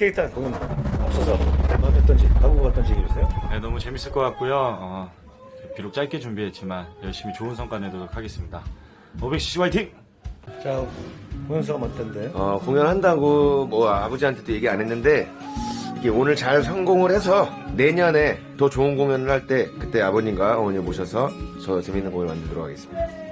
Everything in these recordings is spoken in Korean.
일단 공연 없어서 어땠던지 각오가 어떤지 얘기해주세요. 네, 너무 재밌을 것 같고요. 어, 비록 짧게 준비했지만 열심히 좋은 성과 내도록 하겠습니다. 500cc 화이팅! 자 공연 소감 어떤데? 어, 공연한다고 뭐 아버지한테도 얘기 안 했는데 이게 오늘 잘 성공을 해서 내년에 더 좋은 공연을 할 때 그때 아버님과 어머니 모셔서 저 재밌는 공연을 만들도록 하겠습니다.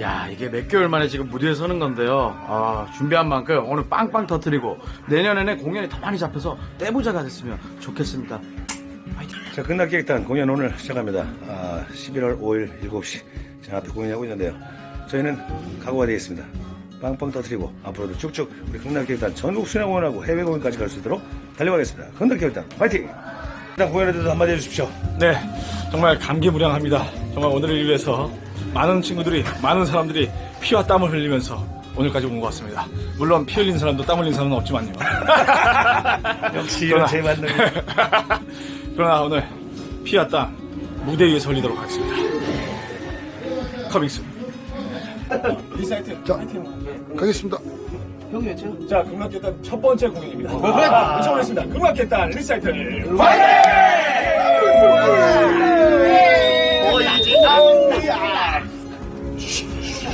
야 이게 몇 개월 만에 지금 무대에 서는 건데요 아, 준비한 만큼 오늘 빵빵 터트리고 내년에는 공연이 더 많이 잡혀서 떼부자가 됐으면 좋겠습니다 자 끝날게 일단 공연 오늘 시작합니다. 아, 11월 5일 7시 제 앞에 공연하고 있는데요. 저희는 각오가 되어 있습니다. 빵빵 터트리고 앞으로도 쭉쭉 우리 극락기 일단 전국 순회 공연하고 해외 공연까지 갈 수 있도록 달려가겠습니다. 극락기 일단 화이팅! 일단 공연에 대해서 한마디 해주십시오. 네, 정말 감개무량합니다. 정말 오늘을 위해서 많은 친구들이, 많은 사람들이 피와 땀을 흘리면서 오늘까지 온 것 같습니다. 물론 피 흘린 사람도 땀 흘린 사람은 없지만요. 역시 이런 제일 맞는 그러나 오늘 피와 땀 무대 위에 설리도록 하겠습니다. 커밍스. 가겠습니다. 자, 극락계단 첫 번째 공연입니다. 외쳐보겠습니다. 극락계단 리사이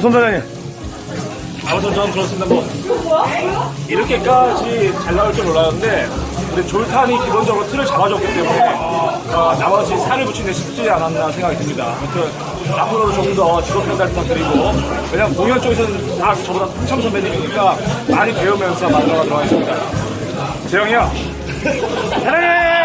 선 사장님. 아무튼 저는 그렇습니다. 뭐 이렇게까지 잘 나올 줄 몰랐는데 근데 졸탄이 기본적으로 틀을 잡아줬기 때문에 어, 나머지 살을 붙이는 게 쉽지 않았나 생각이 듭니다. 아무튼 앞으로도 좀더 직업평가를 부탁드리고 왜냐면 공연 쪽에서는 다 저보다 한참 선배님이니까 많이 배우면서 만들어가도록 하겠습니다. 재영이 형 사랑해.